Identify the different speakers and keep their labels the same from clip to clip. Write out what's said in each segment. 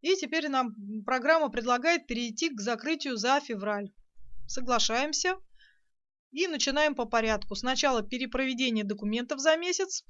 Speaker 1: И теперь нам программа предлагает перейти к закрытию за февраль. Соглашаемся и начинаем по порядку. Сначала перепроведение документов за месяц.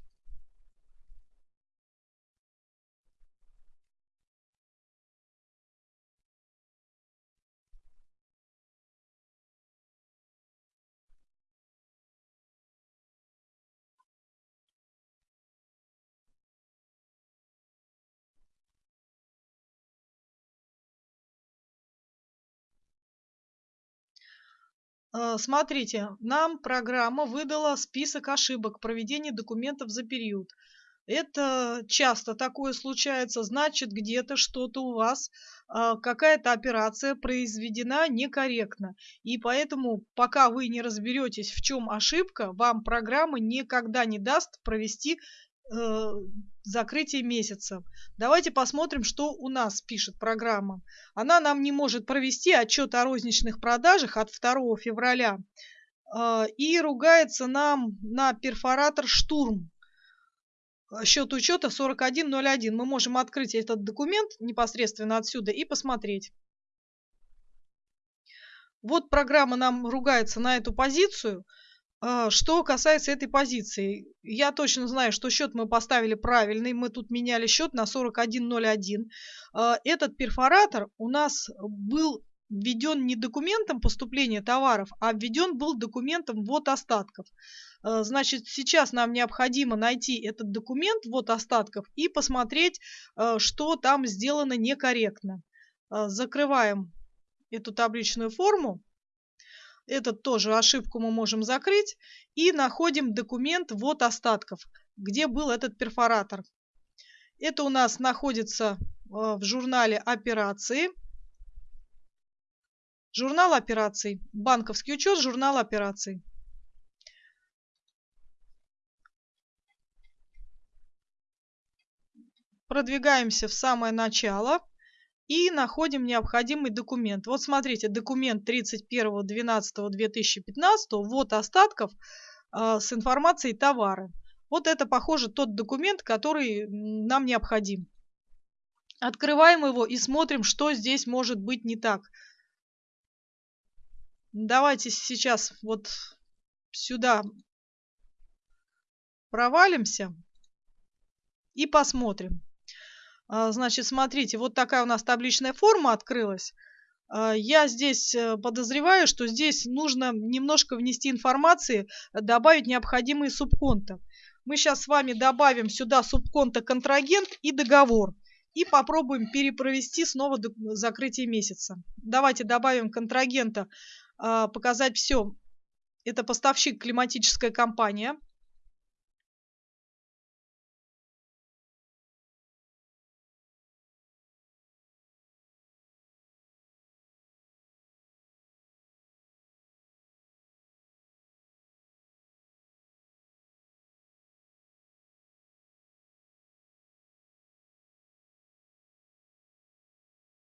Speaker 1: Смотрите, нам программа выдала список ошибок проведения документов за период. Это часто такое случается, значит, где-то что-то у вас, э, какая-то операция произведена некорректно. И поэтому, пока вы не разберетесь, в чем ошибка, вам программа никогда не даст провести э, закрытие месяца. Давайте посмотрим, что у нас пишет программа. Она нам не может провести отчет о розничных продажах от 2 февраля э, и ругается нам на перфоратор «Штурм». Счет учета 4101. Мы можем открыть этот документ непосредственно отсюда и посмотреть. Вот программа нам ругается на эту позицию – что касается этой позиции, я точно знаю, что счет мы поставили правильный. Мы тут меняли счет на 41.01. А, этот перфоратор у нас был введен не документом поступления товаров, а введен был документом вот остатков. А, значит, сейчас нам необходимо найти этот документ вот остатков и посмотреть, что там сделано некорректно. Закрываем эту табличную форму. Этот тоже ошибку мы можем закрыть. И находим документ вот остатков, где был этот перфоратор. Это у нас находится э, в журнале операции. Журнал операций. Банковский учет, журнал операций. Продвигаемся в самое начало и находим необходимый документ. Вот смотрите, документ 31.12.2015, вот остатков э, с информацией товары. Вот это, похоже, тот документ, который нам необходим. Открываем его и смотрим, что здесь может быть не так. Давайте сейчас вот сюда провалимся и посмотрим. А, значит, смотрите, вот такая у нас табличная форма открылась. А, я здесь э, подозреваю, что здесь нужно немножко внести информации, добавить необходимые субконты. Мы сейчас с вами добавим сюда субконта контрагент и договор. И попробуем перепровести снова закрытие месяца. Давайте добавим контрагента, а, показать все. Это поставщик климатическая компания.